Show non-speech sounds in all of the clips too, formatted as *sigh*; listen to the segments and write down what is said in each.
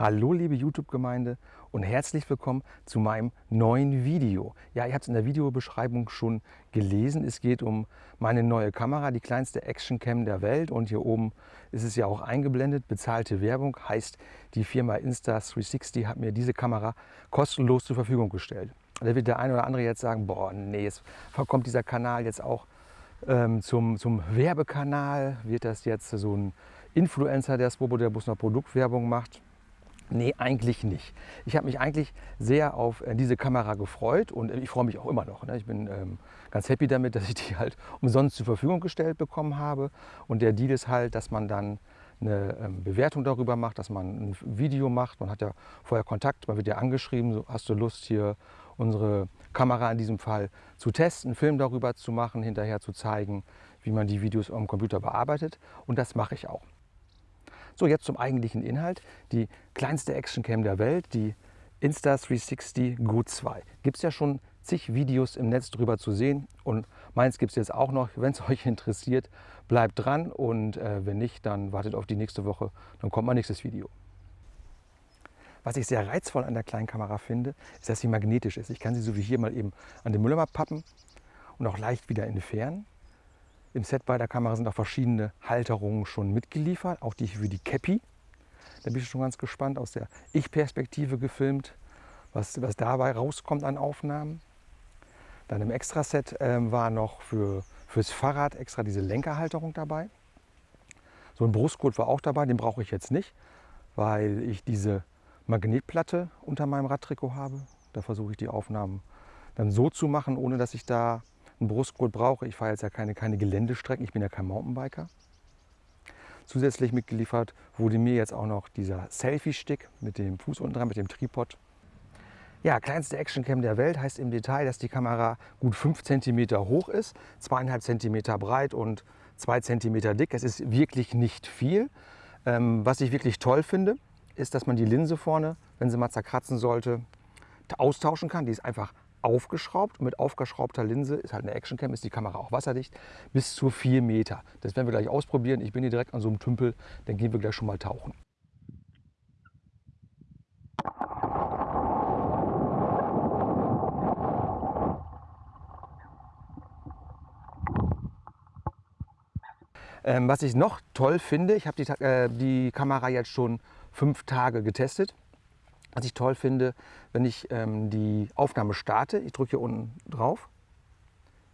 Hallo liebe YouTube-Gemeinde und herzlich willkommen zu meinem neuen Video. Ja, ihr habt es in der Videobeschreibung schon gelesen. Es geht um meine neue Kamera, die kleinste Actioncam der Welt. Und hier oben ist es ja auch eingeblendet, bezahlte Werbung. Heißt, die Firma Insta360 hat mir diese Kamera kostenlos zur Verfügung gestellt. Da wird der eine oder andere jetzt sagen, boah, nee, jetzt kommt dieser Kanal jetzt auch ähm, zum, zum Werbekanal. Wird das jetzt so ein Influencer, der Swobo, der bloß noch Produktwerbung macht? Nee, eigentlich nicht. Ich habe mich eigentlich sehr auf äh, diese Kamera gefreut und ich freue mich auch immer noch. Ne? Ich bin ähm, ganz happy damit, *laughs* dass ich die halt umsonst zur Verfügung gestellt bekommen habe. Und der Deal ist halt, dass man dann eine ähm, Bewertung darüber macht, dass man ein Video macht. Man hat ja vorher Kontakt, man wird ja angeschrieben, hast du Lust hier unsere Kamera in diesem Fall zu testen, einen Film darüber zu machen, hinterher zu zeigen, wie man die Videos am Computer bearbeitet. Und das mache ich auch. So, jetzt zum eigentlichen Inhalt. Die kleinste Actioncam der Welt, die Insta360 Go 2. Gibt es ja schon zig Videos im Netz drüber zu sehen und meins gibt es jetzt auch noch. Wenn es *laughs* euch interessiert, bleibt dran und äh, wenn nicht, dann wartet auf die nächste Woche, dann kommt mein nächstes Video. Was ich sehr reizvoll an der kleinen Kamera finde, ist, dass sie magnetisch ist. Ich kann sie so wie hier mal eben an den Mülleimer pappen und auch leicht wieder entfernen. Im Set bei der Kamera sind auch verschiedene Halterungen schon mitgeliefert, auch die für die Cappy. Da bin ich schon ganz gespannt, aus der Ich-Perspektive gefilmt, was, was dabei rauskommt an Aufnahmen. Dann im Extraset ähm, war noch für, fürs Fahrrad extra diese Lenkerhalterung dabei. So ein Brustgurt war auch dabei, den brauche ich jetzt nicht, weil ich diese Magnetplatte unter meinem Radtrikot habe. Da versuche ich die Aufnahmen dann so zu machen, ohne dass ich da einen Brustgurt brauche. Ich fahre jetzt ja keine, keine Geländestrecken, ich bin ja kein Mountainbiker. Zusätzlich mitgeliefert wurde mir jetzt auch noch dieser Selfie-Stick mit dem Fuß unten dran, mit dem Tripod. Ja, kleinste Actioncam der Welt heißt im Detail, dass die Kamera gut 5 cm hoch ist, 2,5 cm breit und 2 cm dick. Es ist wirklich nicht viel. Ähm, was ich wirklich toll finde, ist, dass man die Linse vorne, wenn sie mal zerkratzen sollte, austauschen kann. Die ist einfach aufgeschraubt. Mit aufgeschraubter Linse ist halt eine Actioncam, ist die Kamera auch wasserdicht, bis zu 4 Meter. Das werden wir gleich ausprobieren. Ich bin hier direkt an so einem Tümpel, dann gehen wir gleich schon mal tauchen. Ähm, was ich noch toll finde, ich habe die, äh, die Kamera jetzt schon fünf Tage getestet. Was ich toll finde, wenn ich ähm, die Aufnahme starte, ich drücke hier unten drauf,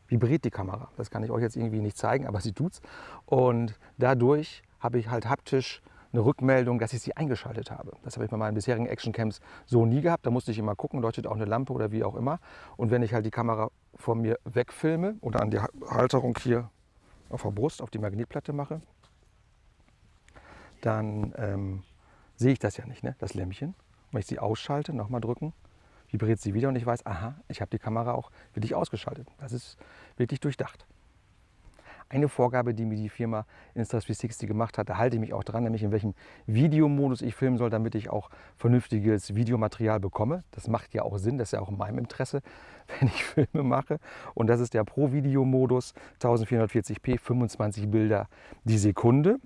vibriert die Kamera. Das kann ich euch jetzt irgendwie nicht zeigen, aber *laughs* sie tut's. Und dadurch habe ich halt haptisch eine Rückmeldung, dass ich sie eingeschaltet habe. Das habe ich bei meinen bisherigen Actioncams so nie gehabt. Da musste ich immer gucken, leuchtet auch eine Lampe oder wie auch immer. Und wenn ich halt die Kamera von mir wegfilme oder an die Halterung hier auf der Brust, auf die Magnetplatte mache, dann ähm, sehe ich das ja nicht, ne? das Lämpchen. Wenn ich sie ausschalte, nochmal drücken, vibriert sie wieder und ich weiß, aha, ich habe die Kamera auch wirklich ausgeschaltet. Das ist wirklich durchdacht. Eine Vorgabe, die mir die Firma Insta360 gemacht hat, da halte ich mich auch dran, nämlich in welchem Videomodus ich filmen soll, damit ich auch vernünftiges Videomaterial bekomme. Das macht ja auch Sinn, das ist ja auch in meinem Interesse, *laughs* wenn ich Filme mache. Und das ist der Pro-Video-Modus, 1440p, 25 Bilder die Sekunde.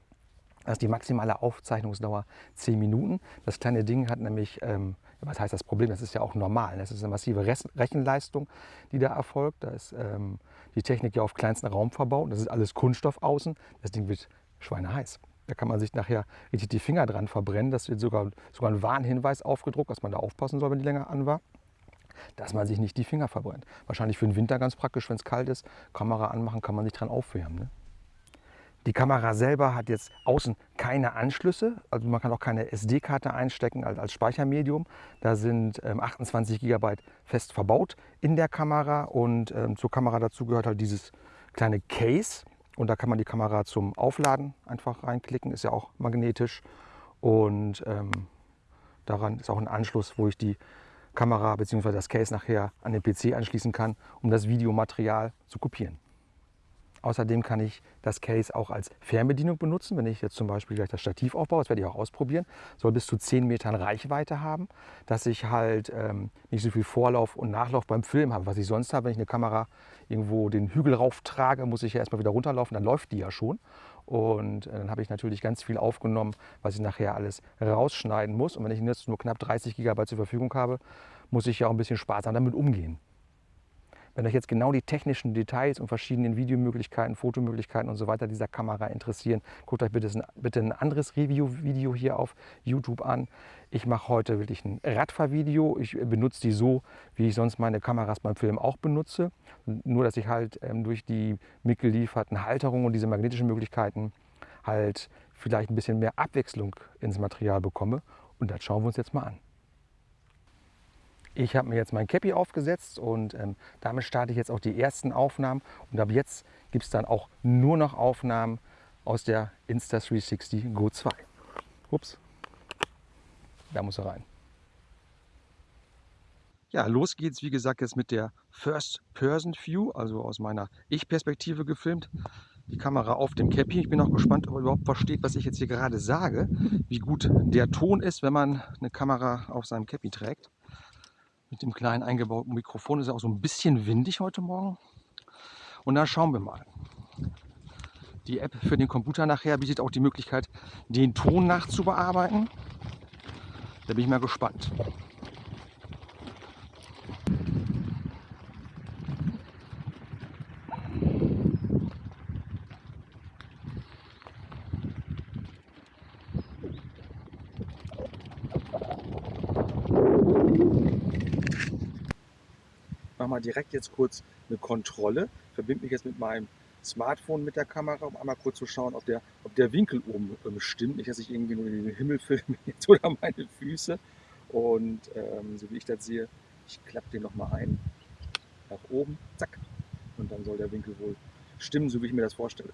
Das ist die maximale Aufzeichnungsdauer 10 Minuten. Das kleine Ding hat nämlich, ähm, was heißt das Problem? Das ist ja auch normal. Das ist eine massive Rechenleistung, die da erfolgt. Da ist ähm, die Technik ja auf kleinsten Raum verbaut. Das ist alles Kunststoff außen. Das Ding wird schweineheiß. Da kann man sich nachher richtig die Finger dran verbrennen. Das wird sogar, sogar ein Warnhinweis aufgedruckt, dass man da aufpassen soll, wenn die länger an war dass man sich nicht die Finger verbrennt. Wahrscheinlich für den Winter ganz praktisch, wenn es kalt ist. Kamera anmachen, kann man sich dran aufwärmen. Ne? Die Kamera selber hat jetzt außen keine Anschlüsse, also man kann auch keine SD-Karte einstecken als, als, Speichermedium. Da sind ähm, 28 GB fest verbaut in der Kamera und ähm, zur Kamera dazu gehört halt dieses kleine Case und da kann man die Kamera zum Aufladen einfach reinklicken, ist ja auch magnetisch und ähm, daran ist auch ein Anschluss, wo ich die Kamera bzw. das Case nachher an den PC anschließen kann, um das Videomaterial zu kopieren. Außerdem kann ich das Case auch als Fernbedienung benutzen. Wenn ich jetzt zum Beispiel gleich das Stativ aufbaue, das werde ich auch ausprobieren, soll bis zu 10 Metern Reichweite haben, dass ich halt ähm, nicht so viel Vorlauf und Nachlauf beim Film habe, was ich sonst habe. Wenn ich eine Kamera irgendwo den Hügel rauf trage, muss ich ja erstmal wieder runterlaufen, dann läuft die ja schon. Und äh, dann habe ich natürlich ganz viel aufgenommen, was ich nachher alles rausschneiden muss. Und wenn ich jetzt nur knapp 30 GB zur Verfügung habe, muss ich ja auch ein bisschen sparsam damit umgehen. Wenn euch jetzt genau die technischen Details und verschiedenen Videomöglichkeiten, Fotomöglichkeiten und so weiter dieser Kamera interessieren, guckt euch bitte, bitte ein anderes Review-Video hier auf YouTube an. Ich mache heute wirklich ein Radfahrvideo. Ich benutze die so, wie ich sonst meine Kameras beim Film auch benutze. Nur, dass ich halt ähm, durch die mitgelieferten Halterungen und diese magnetischen Möglichkeiten halt vielleicht ein bisschen mehr Abwechslung ins Material bekomme. Und das schauen wir uns jetzt mal an. Ich habe mir jetzt mein Cappy aufgesetzt und ähm, damit starte ich jetzt auch die ersten Aufnahmen. Und ab jetzt gibt es dann auch nur noch Aufnahmen aus der Insta360 Go 2. Ups, da muss er rein. Ja, los geht's, wie gesagt, jetzt mit der First-Person-View, also aus meiner Ich-Perspektive gefilmt. Die Kamera auf dem Cappy. Ich bin auch gespannt, ob er überhaupt versteht, was ich jetzt hier gerade sage. Wie gut der Ton ist, wenn man eine Kamera auf seinem Cappy trägt. Mit dem kleinen eingebauten Mikrofon ist es auch so ein bisschen windig heute Morgen. Und dann schauen wir mal. Die App für den Computer nachher bietet auch die Möglichkeit, den Ton nachzubearbeiten. Da bin ich mal gespannt. Mal direkt jetzt kurz eine Kontrolle, verbinde mich jetzt mit meinem Smartphone mit der Kamera, um einmal kurz zu schauen, ob der, ob der Winkel oben ähm, stimmt. Nicht, dass ich irgendwie nur den Himmel *laughs* filme jetzt oder meine Füße. Und ähm, so wie ich das sehe, ich klappe den nochmal ein. Nach oben, zack. Und dann soll der Winkel wohl stimmen, so wie ich mir das vorstelle.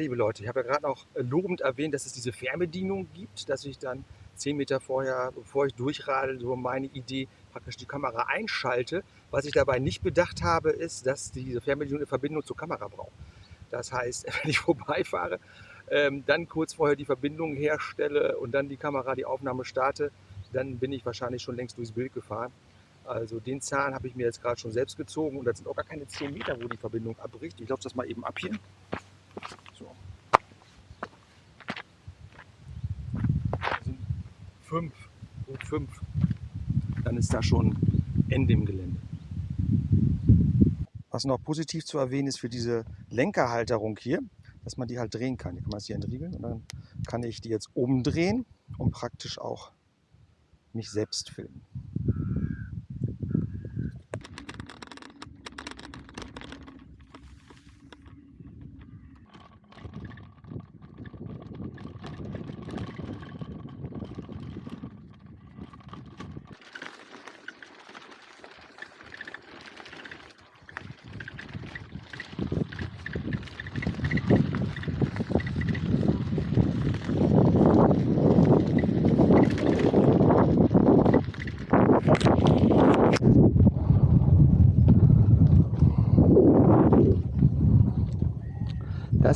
Liebe Leute, ich habe ja gerade noch äh, lobend erwähnt, dass es diese Fernbedienung gibt, dass ich dann zehn Meter vorher, bevor ich durchradel, so meine Idee praktisch die Kamera einschalte. Was ich dabei nicht bedacht habe, ist, dass diese Fernbedienung eine Verbindung zur Kamera braucht. Das heißt, *laughs* wenn ich vorbeifahre, ähm, dann kurz vorher die Verbindung herstelle und dann die Kamera die Aufnahme starte, dann bin ich wahrscheinlich schon längst durchs Bild gefahren. Also den Zahn habe ich mir jetzt gerade schon selbst gezogen und das sind auch gar keine 10 Meter, wo die Verbindung abbricht. Ich laufe das mal eben ab hier. So. sind fünf, gut fünf. Dann ist da schon Ende im Gelände. Was noch positiv zu erwähnen ist für diese Lenkerhalterung hier, dass man die halt drehen kann. Hier kann man es hier entriegeln und dann kann ich die jetzt oben drehen und praktisch auch mich selbst filmen.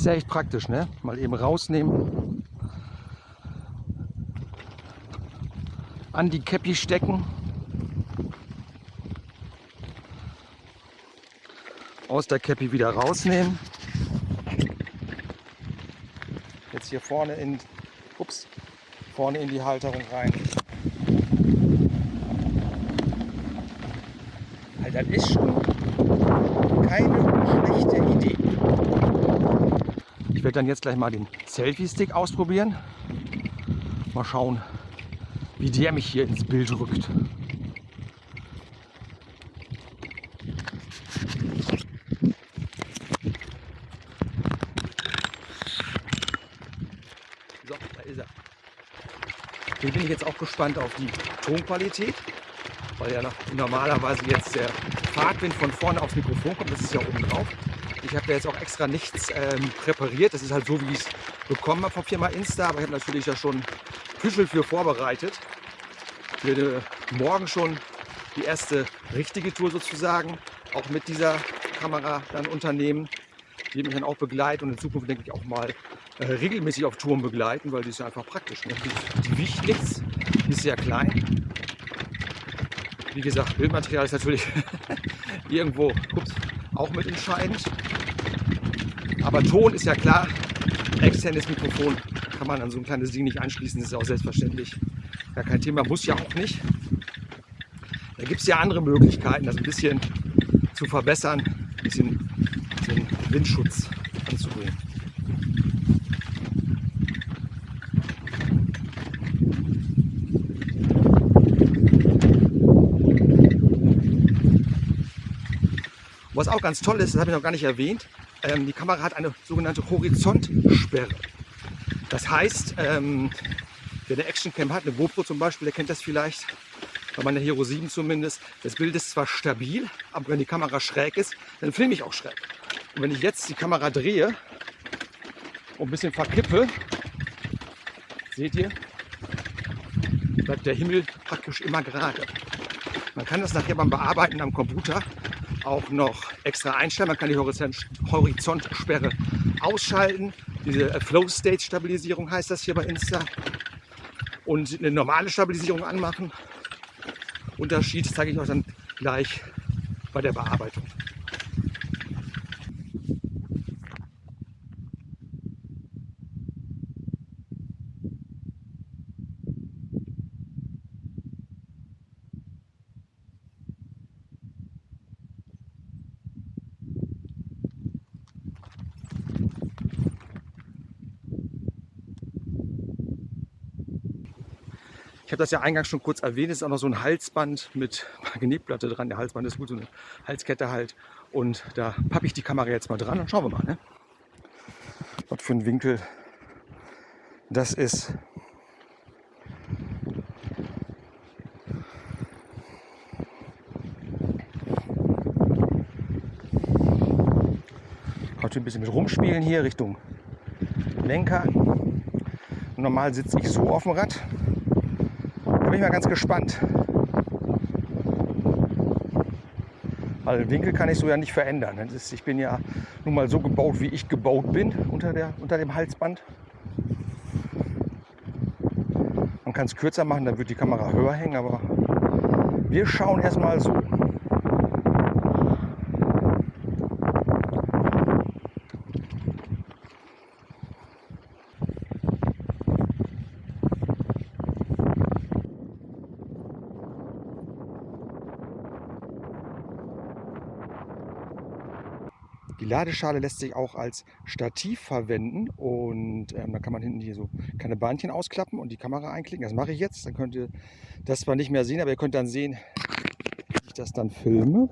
Ist ja echt praktisch, ne? Mal eben rausnehmen. An die Käppi stecken. Aus der Käppi wieder rausnehmen. Jetzt hier vorne in, ups, vorne in die Halterung rein. Alter, das ist schon keine schlechte Idee. Ich werde dann jetzt gleich mal den Selfie-Stick ausprobieren. Mal schauen, wie der mich hier ins Bild rückt. So, da ist er. Hier bin ich jetzt auch gespannt auf die Tonqualität, weil ja normalerweise jetzt der Fahrtwind von vorne aufs Mikrofon kommt. Das ist ja oben drauf. Ich habe jetzt auch extra nichts ähm, präpariert. Das ist halt so, wie ich es bekommen habe von Firma Insta. Aber ich habe natürlich ja schon Küchel für vorbereitet. Ich werde morgen schon die erste richtige Tour sozusagen, auch mit dieser Kamera dann unternehmen. Die mich dann auch begleiten und in Zukunft denke ich auch mal äh, regelmäßig auf Touren begleiten, weil die ist einfach praktisch. Ne? Die, wiegt nichts, ist sehr klein. Wie gesagt, Bildmaterial ist natürlich *laughs* irgendwo ups, auch mit entscheidend. Aber Ton ist ja klar, externes Mikrofon kann man an so ein kleines Ding nicht anschließen, das ist auch selbstverständlich. Gar kein Thema, muss ja auch nicht. Da gibt es ja andere Möglichkeiten, das ein bisschen zu verbessern, ein bisschen den Windschutz anzubringen. Was auch ganz toll ist, das habe ich noch gar nicht erwähnt, ähm, die Kamera hat eine sogenannte Horizontsperre. Das heißt, ähm, wer eine Actioncam hat, eine GoPro zum Beispiel, der kennt das vielleicht, bei meiner Hero 7 zumindest, das Bild ist zwar stabil, aber wenn die Kamera schräg ist, dann filme ich auch schräg. Und wenn ich jetzt die Kamera drehe und ein bisschen verkippe, seht ihr, bleibt der Himmel praktisch immer gerade. Man kann das nachher beim Bearbeiten am Computer auch noch extra einstellen. Man kann die Horizontsperre ausschalten. Diese äh, Flow State Stabilisierung heißt das hier bei Insta. Und eine normale Stabilisierung anmachen. Unterschied zeige ich euch dann gleich bei der Bearbeitung. Ich habe das ja eingangs schon kurz erwähnt, es ist auch noch so ein Halsband mit *laughs* Magnetplatte dran. Der Halsband ist gut, so eine Halskette halt. Und da pappe ich die Kamera jetzt mal dran und schauen wir mal, ne? was für ein Winkel das ist. Heute ein bisschen mit rumspielen hier Richtung Lenker. Normal sitze ich so auf dem Rad bin ich mal ganz gespannt. Weil den Winkel kann ich so ja nicht verändern. Ist, ich bin ja nun mal so gebaut, wie ich gebaut bin unter, der, unter dem Halsband. Man kann es kürzer machen, dann wird die Kamera höher hängen, aber wir schauen erstmal so. Die Ladeschale lässt sich auch als Stativ verwenden und ähm, dann kann man hinten hier so kleine Bahnchen ausklappen und die Kamera einklicken. Das mache ich jetzt. Dann könnt ihr das zwar nicht mehr sehen, aber ihr könnt dann sehen, wie ich das dann filme.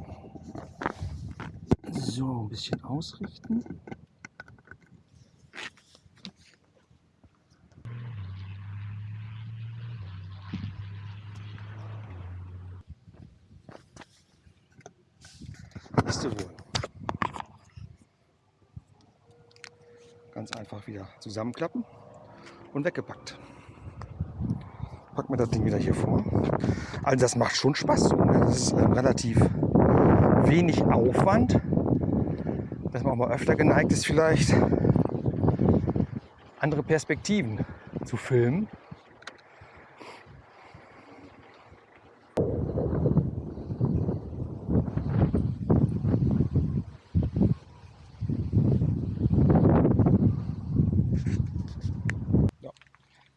So, ein bisschen ausrichten. Ist wohl. Ganz einfach wieder zusammenklappen und weggepackt. Packen wir das Ding wieder hier vor. Also das macht schon Spaß. Ne? Das ist äh, relativ wenig Aufwand. Dass man auch mal öfter geneigt ist, vielleicht andere Perspektiven zu filmen.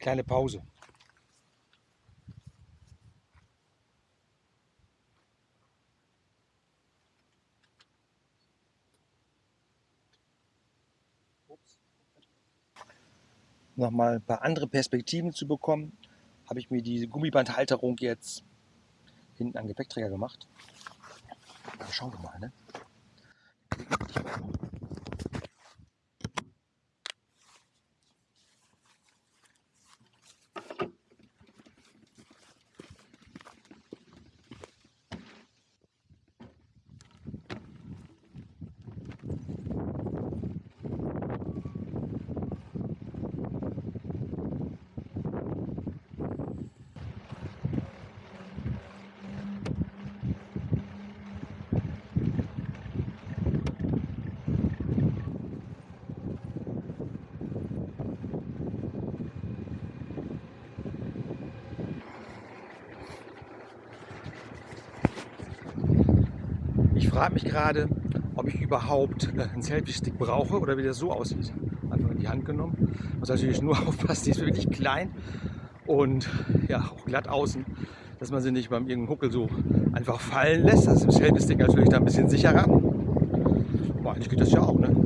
Kleine Pause. Nochmal ein paar andere Perspektiven zu bekommen, habe ich mir die Gummibandhalterung jetzt hinten an Gepäckträger gemacht. Dann schauen wir mal. Ne? Frage mich gerade, ob ich überhaupt einen Selfie-Stick brauche oder wie das so aussieht. Einfach in die Hand genommen. Muss natürlich nur *laughs* aufpassen, die ist wirklich klein und ja, auch glatt außen, dass man sie nicht beim irgendeinen Huckel so einfach fallen lässt. Das ist im Selfie-Stick natürlich da ein bisschen sicherer. Aber eigentlich geht das ja auch, ne?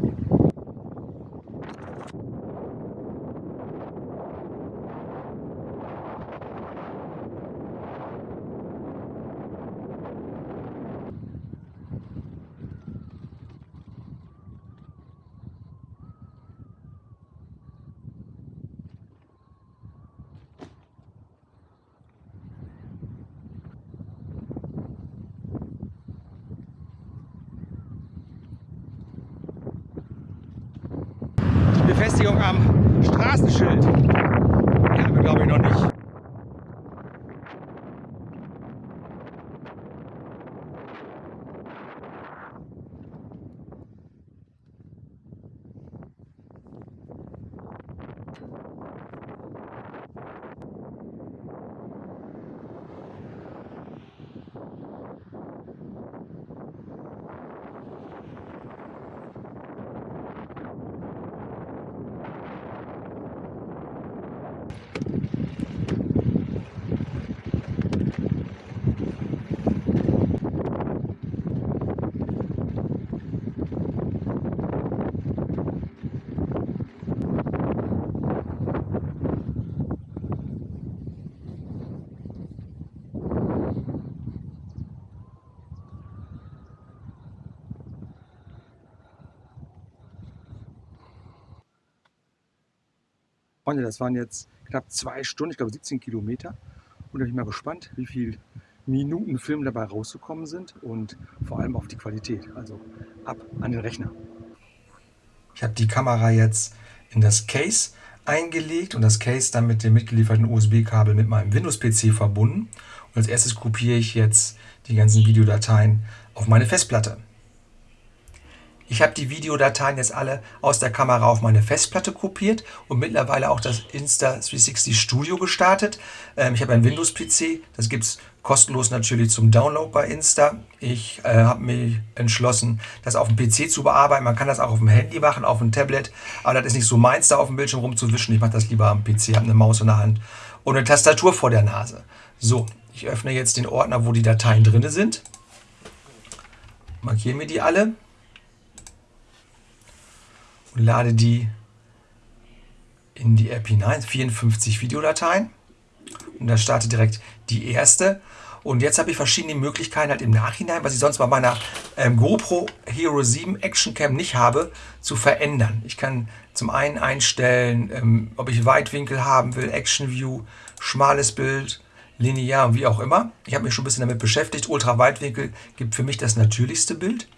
Befestigung am Straßenschild. Die haben wir, glaube ich, noch nicht. Freunde, das waren jetzt knapp zwei Stunden, ich glaube 17 Kilometer. Und da bin ich mal gespannt, wie viele Minuten Film dabei rausgekommen sind und vor allem auf die Qualität. Also ab an den Rechner. Ich habe die Kamera jetzt in das Case eingelegt und das Case dann mit dem mitgelieferten USB-Kabel mit meinem Windows-PC verbunden. Und als erstes kopiere ich jetzt die ganzen Videodateien auf meine Festplatte. Ich habe die Videodateien jetzt alle aus der Kamera auf meine Festplatte kopiert und mittlerweile auch das Insta360 Studio gestartet. Ähm, ich habe einen Windows-PC, das gibt es kostenlos natürlich zum Download bei Insta. Ich äh, habe mich entschlossen, das auf dem PC zu bearbeiten. Man kann das auch auf dem Handy machen, auf dem Tablet, aber das ist nicht so meins, da auf dem Bildschirm rumzuwischen. Ich mache das lieber am PC, habe eine Maus in der Hand und eine Tastatur vor der Nase. So, ich öffne jetzt den Ordner, wo die Dateien drin sind. Markiere mir die alle und lade die in die App hinein. 54 Videodateien. Und da startet direkt die erste. Und jetzt habe ich verschiedene Möglichkeiten halt im Nachhinein, was ich sonst bei meiner ähm, GoPro Hero 7 Action Cam nicht habe, zu verändern. Ich kann zum einen einstellen, ähm, ob ich Weitwinkel haben will, Action View, schmales Bild, linear und wie auch immer. Ich habe mich schon ein bisschen damit beschäftigt. Ultraweitwinkel gibt für mich das natürlichste Bild.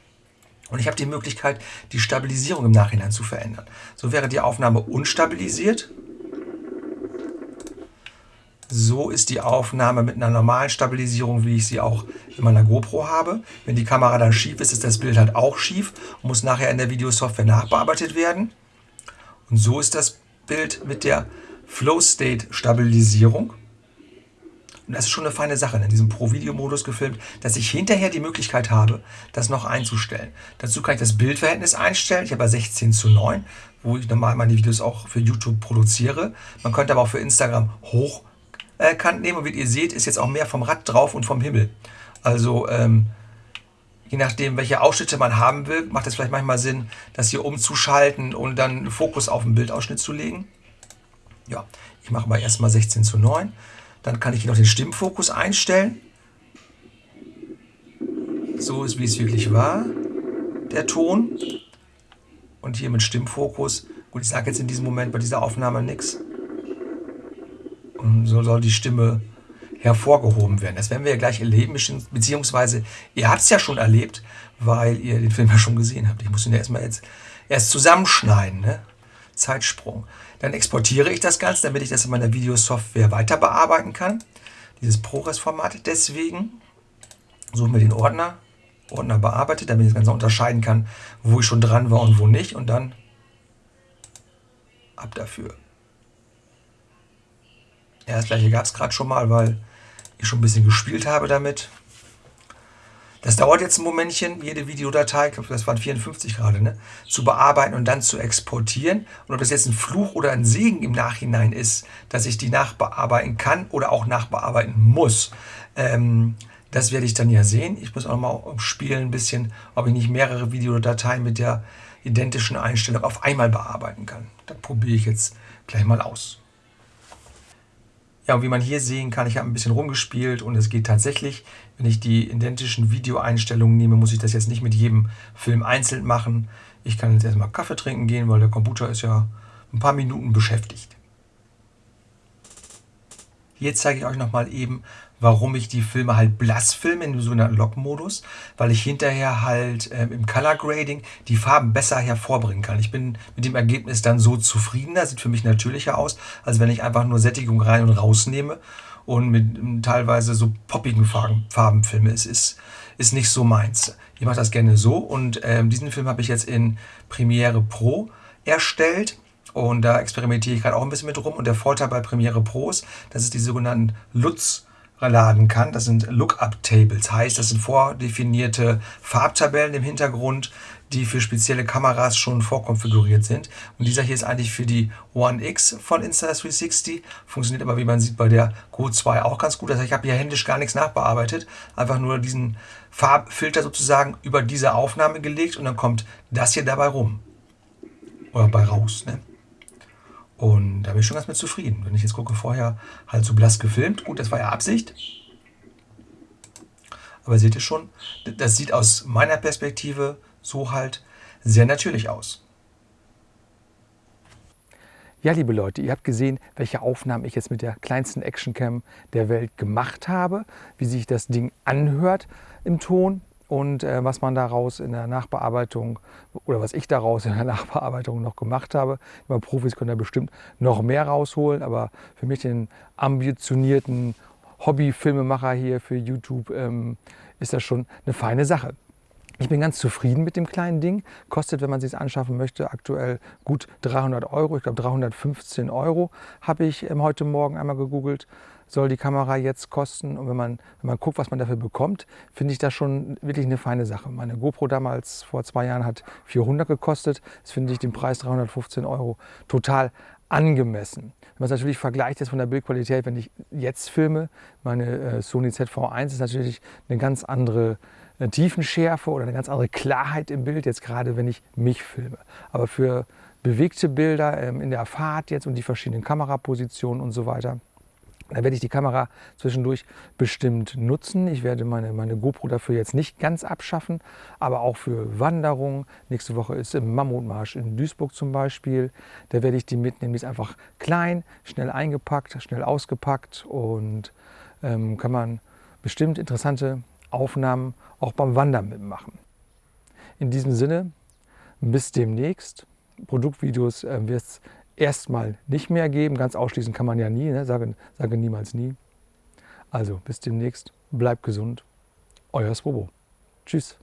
Und ich habe die Möglichkeit, die Stabilisierung im Nachhinein zu verändern. So wäre die Aufnahme unstabilisiert. So ist die Aufnahme mit einer normalen Stabilisierung, wie ich sie auch in meiner GoPro habe. Wenn die Kamera dann schief ist, ist das Bild halt auch schief und muss nachher in der Videosoftware nachbearbeitet werden. Und so ist das Bild mit der Flow State Stabilisierung. Und das ist schon eine feine Sache, in diesem Pro-Video-Modus gefilmt, dass ich hinterher die Möglichkeit habe, das noch einzustellen. Dazu kann ich das Bildverhältnis einstellen. Ich habe ja 16 zu 9, wo ich normal meine Videos auch für YouTube produziere. Man könnte aber auch für Instagram hochkant nehmen. Und wie ihr seht, ist jetzt auch mehr vom Rad drauf und vom Himmel. Also ähm, je nachdem, welche Ausschnitte man haben will, macht es vielleicht manchmal Sinn, das hier umzuschalten und dann Fokus auf den Bildausschnitt zu legen. Ja, ich mache mal erstmal 16 zu 9. Dann kann ich hier noch den Stimmfokus einstellen. So ist, wie es wirklich war, der Ton. Und hier mit Stimmfokus. Gut, ich sage jetzt in diesem Moment bei dieser Aufnahme nichts. Und so soll die Stimme hervorgehoben werden. Das werden wir ja gleich erleben, beziehungsweise ihr habt es ja schon erlebt, weil ihr den Film ja schon gesehen habt. Ich muss ihn ja erstmal jetzt erst zusammenschneiden. Ne? Zeitsprung. Dann exportiere ich das Ganze, damit ich das in meiner Videosoftware weiter bearbeiten kann. Dieses ProRes-Format. Deswegen suchen wir den Ordner, Ordner bearbeitet, damit ich das Ganze unterscheiden kann, wo ich schon dran war und wo nicht. Und dann ab dafür. Ja, das gleiche gab es gerade schon mal, weil ich schon ein bisschen gespielt habe damit. Das dauert jetzt ein Momentchen, jede Videodatei, ich glaube, das waren 54 gerade, ne, zu bearbeiten und dann zu exportieren. Und ob das jetzt ein Fluch oder ein Segen im Nachhinein ist, dass ich die nachbearbeiten kann oder auch nachbearbeiten muss, ähm, das werde ich dann ja sehen. Ich muss auch mal spielen ein bisschen, ob ich nicht mehrere Videodateien mit der identischen Einstellung auf einmal bearbeiten kann. Das probiere ich jetzt gleich mal aus. Ja, und wie man hier sehen kann, ich habe ein bisschen rumgespielt und es geht tatsächlich. Wenn ich die identischen Videoeinstellungen nehme, muss ich das jetzt nicht mit jedem Film einzeln machen. Ich kann jetzt erstmal Kaffee trinken gehen, weil der Computer ist ja ein paar Minuten beschäftigt. Hier zeige ich euch nochmal eben, warum ich die Filme halt blass filme in dem sogenannten Lock-Modus, weil ich hinterher halt äh, im Color Grading die Farben besser hervorbringen kann. Ich bin mit dem Ergebnis dann so zufriedener, sieht für mich natürlicher aus, als wenn ich einfach nur Sättigung rein und rausnehme und mit ähm, teilweise so poppigen Farben, Farben filme. Es ist, ist nicht so meins. Ich mache das gerne so und ähm, diesen Film habe ich jetzt in Premiere Pro erstellt. Und da experimentiere ich gerade auch ein bisschen mit rum. Und der Vorteil bei Premiere Pro ist, dass es die sogenannten LUTs laden kann. Das sind Lookup-Tables, heißt, das sind vordefinierte Farbtabellen im Hintergrund, die für spezielle Kameras schon vorkonfiguriert sind. Und dieser hier ist eigentlich für die One X von Insta360, funktioniert aber, wie man sieht, bei der Go 2 auch ganz gut. Das heißt, ich habe hier händisch gar nichts nachbearbeitet, einfach nur diesen Farbfilter sozusagen über diese Aufnahme gelegt und dann kommt das hier dabei rum. Oder bei raus, ne? Und da bin ich schon ganz mit zufrieden. Wenn ich jetzt gucke, vorher halt so blass gefilmt. Gut, das war ja Absicht. Aber seht ihr schon, das sieht aus meiner Perspektive so halt sehr natürlich aus. Ja, liebe Leute, ihr habt gesehen, welche Aufnahmen ich jetzt mit der kleinsten Actioncam der Welt gemacht habe, wie sich das Ding anhört im Ton und äh, was man daraus in der Nachbearbeitung oder was ich daraus in der *laughs* Nachbearbeitung noch gemacht habe. Immer Profis können da bestimmt noch mehr rausholen, aber für mich den ambitionierten Hobby-Filmemacher hier für YouTube ähm, ist das schon eine feine Sache. Ich bin ganz zufrieden mit dem kleinen Ding. Kostet, wenn man es sich anschaffen möchte, aktuell gut 300 Euro. Ich glaube 315 Euro habe ich ähm, heute Morgen einmal gegoogelt soll die Kamera jetzt kosten. Und wenn man, wenn man guckt, was man dafür bekommt, finde ich das schon wirklich eine feine Sache. Meine GoPro damals vor zwei Jahren hat 400 gekostet. Das finde ich den Preis 315 Euro total angemessen. Wenn man es natürlich vergleicht jetzt von der Bildqualität, wenn ich jetzt filme, meine äh, Sony ZV1 ist natürlich eine ganz andere äh, Tiefenschärfe oder eine ganz andere Klarheit im Bild, jetzt gerade wenn ich mich filme. Aber für bewegte Bilder ähm, in der Fahrt jetzt und die verschiedenen Kamerapositionen und so weiter, da werde ich die Kamera zwischendurch bestimmt nutzen. Ich werde meine, meine GoPro dafür jetzt nicht ganz abschaffen, aber auch für Wanderungen. Nächste Woche ist im Mammutmarsch in Duisburg zum Beispiel. Da werde ich die mitnehmen. Die ist einfach klein, schnell eingepackt, schnell ausgepackt und ähm, kann man bestimmt interessante Aufnahmen auch beim Wandern mitmachen. In diesem Sinne, bis demnächst. Produktvideos äh, wird es erstmal nicht mehr geben. Ganz ausschließen kann man ja nie, ne? sage, sage niemals nie. Also bis demnächst, bleibt gesund. Euer Swobo. Tschüss.